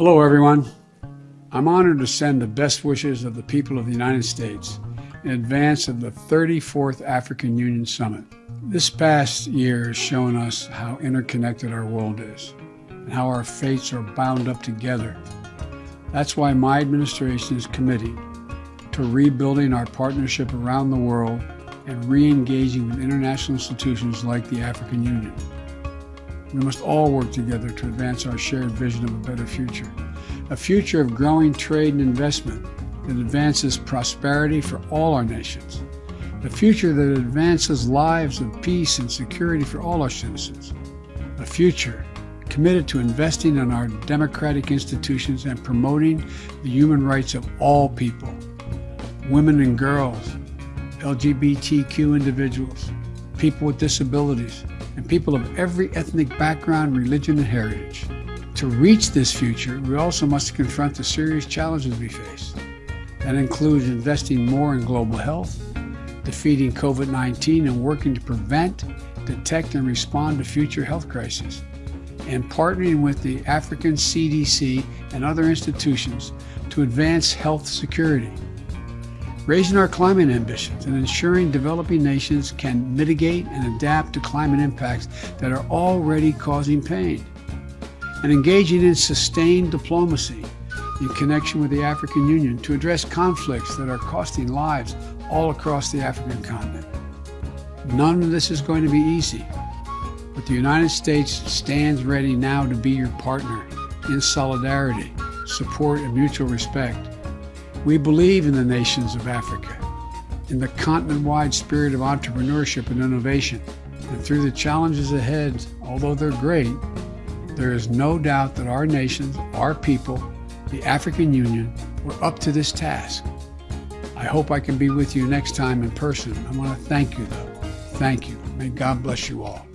Hello, everyone. I'm honored to send the best wishes of the people of the United States in advance of the 34th African Union Summit. This past year has shown us how interconnected our world is and how our fates are bound up together. That's why my administration is committed to rebuilding our partnership around the world and re-engaging with international institutions like the African Union. We must all work together to advance our shared vision of a better future, a future of growing trade and investment that advances prosperity for all our nations, a future that advances lives of peace and security for all our citizens, a future committed to investing in our democratic institutions and promoting the human rights of all people, women and girls, LGBTQ individuals, people with disabilities, and people of every ethnic background, religion, and heritage. To reach this future, we also must confront the serious challenges we face. That includes investing more in global health, defeating COVID-19 and working to prevent, detect, and respond to future health crises, and partnering with the African CDC and other institutions to advance health security raising our climate ambitions and ensuring developing nations can mitigate and adapt to climate impacts that are already causing pain, and engaging in sustained diplomacy in connection with the African Union to address conflicts that are costing lives all across the African continent. None of this is going to be easy, but the United States stands ready now to be your partner in solidarity, support, and mutual respect we believe in the nations of Africa, in the continent-wide spirit of entrepreneurship and innovation. And through the challenges ahead, although they're great, there is no doubt that our nations, our people, the African Union, were up to this task. I hope I can be with you next time in person. I want to thank you, though. Thank you. May God bless you all.